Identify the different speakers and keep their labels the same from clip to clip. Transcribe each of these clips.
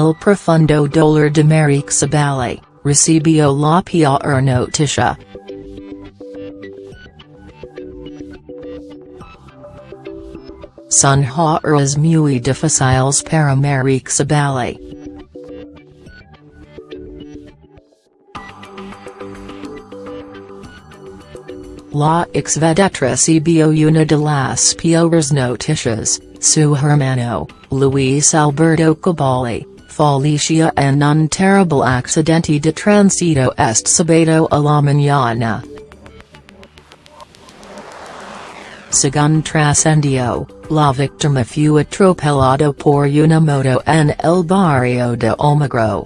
Speaker 1: El profundo dolor de Marixa Balli, recibió la peor noticia. Son horas muy difíciles para Marixa Balli. La exvedetta recibió una de las peores noticias, su hermano, Luis Alberto Cabali, falleció en un terrible accidente de tránsito este sábado a la mañana. Según trascendió, la víctima fue atropellada por una moto en el barrio de Almagro.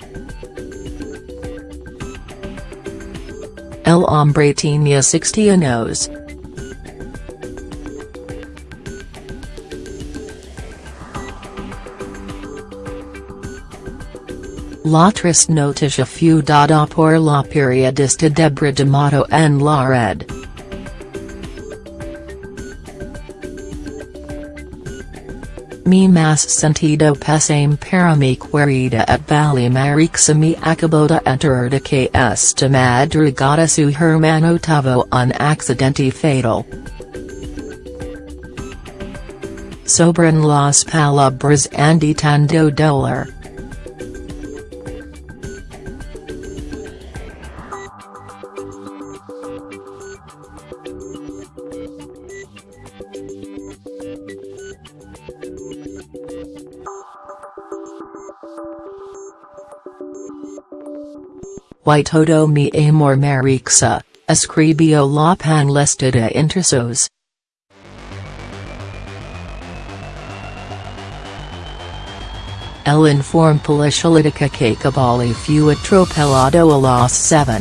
Speaker 1: El hombre tenía 60 años. La triste noticia fue dada por la periodista Débora D'Amato en la red. Mi más sentido pésame para mi querida at Bali Marixa me acabo de enterar de que esta madrugada su hermano tuvo un accidente fatal. Sobran las palabras andi tanto dolor. Todo mi amor Marixa, escribió la panlista de intrusos. El informe política que Cabali fue atropellado a las 7.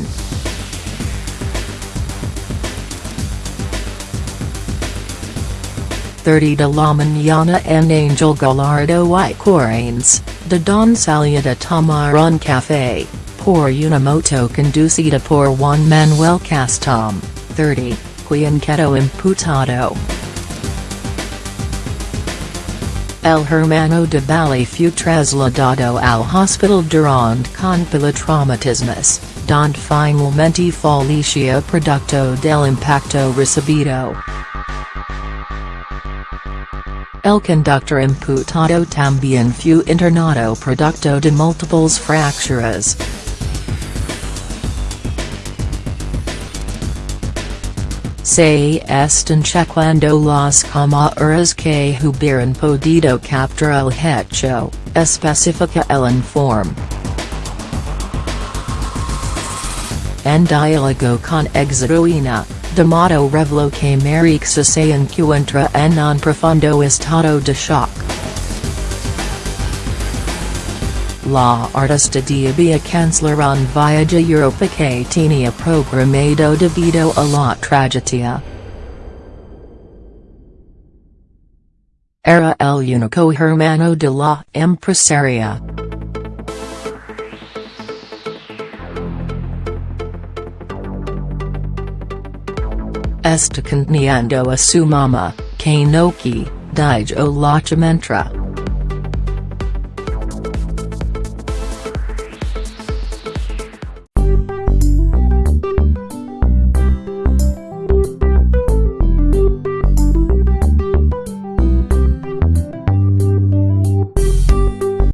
Speaker 1: Thirty de la mañana en Angel Gallardo y Corrientes, de Don Salia de tomar café, por una moto conducida por Juan Manuel Castom, 30, quien quedó imputado. El hermano de Balli fue trasladado al hospital durante con traumatismos, donde finalmente falleció producto del impacto recibido. El conductor imputado también fue internado producto de múltiples fracturas. Se están chequeando las cámaras que hubieran podido capturar el hecho, especifica el informe. En diálogo con Exeruina, D'Amato reveló que Marixa se encuentra en un profundo estado de shock. La artista debía cancelar un viaje a Europa que tenía programado debido a la tragedia. Era el único hermano de la empresaria. Está conteniendo a su mamá, que no que, dijo la chamentra.